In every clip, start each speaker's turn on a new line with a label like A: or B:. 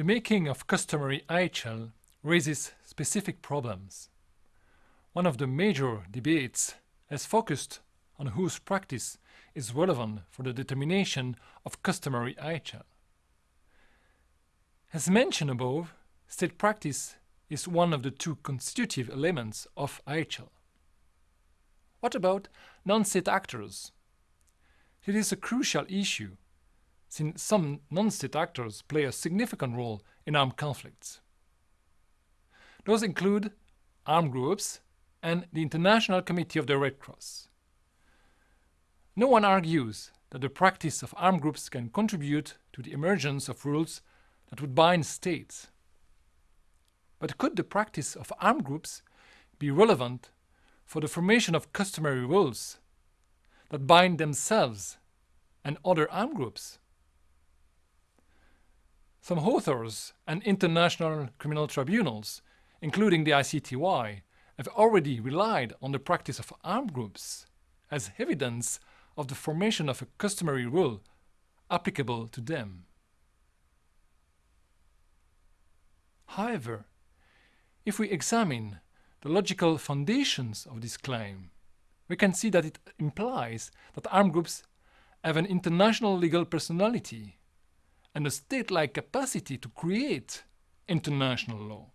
A: The making of customary IHL raises specific problems. One of the major debates has focused on whose practice is relevant for the determination of customary IHL. As mentioned above, state practice is one of the two constitutive elements of IHL. What about non-state actors? It is a crucial issue, since some non-state actors play a significant role in armed conflicts. Those include armed groups and the International Committee of the Red Cross. No one argues that the practice of armed groups can contribute to the emergence of rules that would bind states. But could the practice of armed groups be relevant for the formation of customary rules that bind themselves and other armed groups? Some authors and international criminal tribunals, including the ICTY, have already relied on the practice of armed groups as evidence of the formation of a customary rule applicable to them. However, if we examine the logical foundations of this claim, we can see that it implies that armed groups have an international legal personality and a state-like capacity to create international law.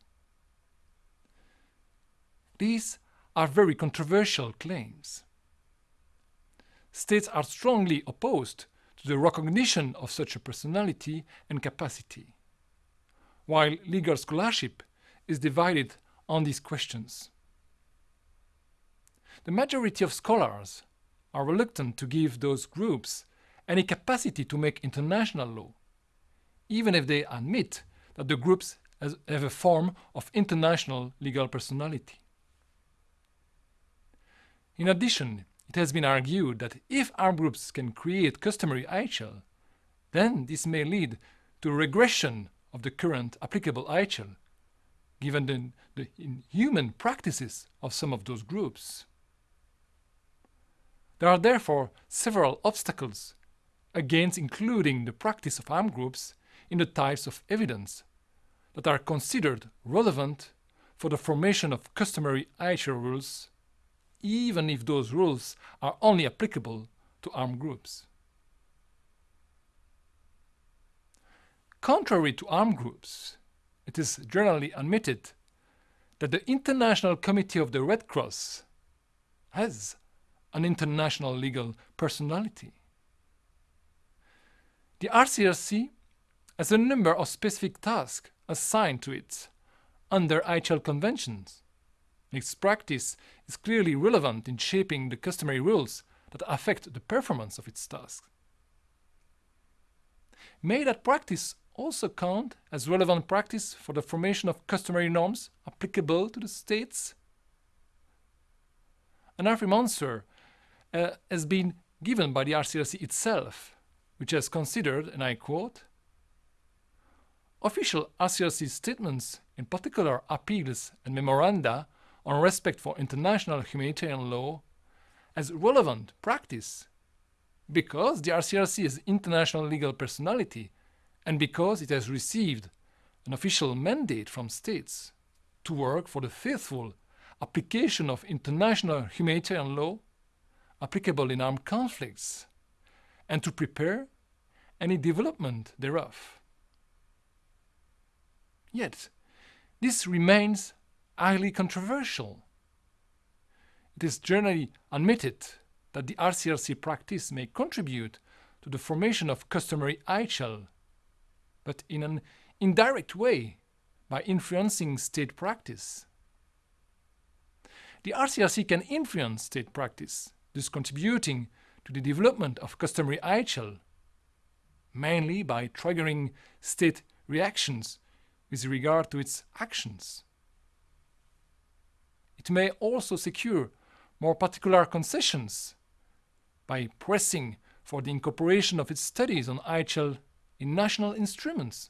A: These are very controversial claims. States are strongly opposed to the recognition of such a personality and capacity, while legal scholarship is divided on these questions. The majority of scholars are reluctant to give those groups any capacity to make international law, even if they admit that the groups have a form of international legal personality. In addition, it has been argued that if armed groups can create customary IHL, then this may lead to regression of the current applicable IHL, given the, the inhuman practices of some of those groups. There are therefore several obstacles against including the practice of armed groups in the types of evidence that are considered relevant for the formation of customary IHL rules even if those rules are only applicable to armed groups. Contrary to armed groups, it is generally admitted that the International Committee of the Red Cross has an international legal personality. The ICRC has a number of specific tasks assigned to it under IHL conventions its practice is clearly relevant in shaping the customary rules that affect the performance of its tasks. May that practice also count as relevant practice for the formation of customary norms applicable to the states? An affirm answer uh, has been given by the ICRC itself, which has considered, and I quote, Official ICRC statements, in particular appeals and memoranda, on respect for international humanitarian law as relevant practice because the ICRC is international legal personality and because it has received an official mandate from states to work for the faithful application of international humanitarian law applicable in armed conflicts and to prepare any development thereof. Yet, this remains highly controversial. It is generally admitted that the ICRC practice may contribute to the formation of customary IHL, but in an indirect way by influencing state practice. The ICRC can influence state practice, thus contributing to the development of customary IHL, mainly by triggering state reactions with regard to its actions. It may also secure more particular concessions by pressing for the incorporation of its studies on IHL in national instruments,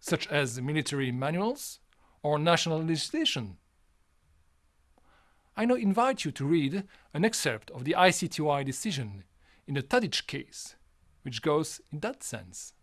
A: such as military manuals or national legislation. I now invite you to read an excerpt of the ICTY decision in the Tadic case, which goes in that sense.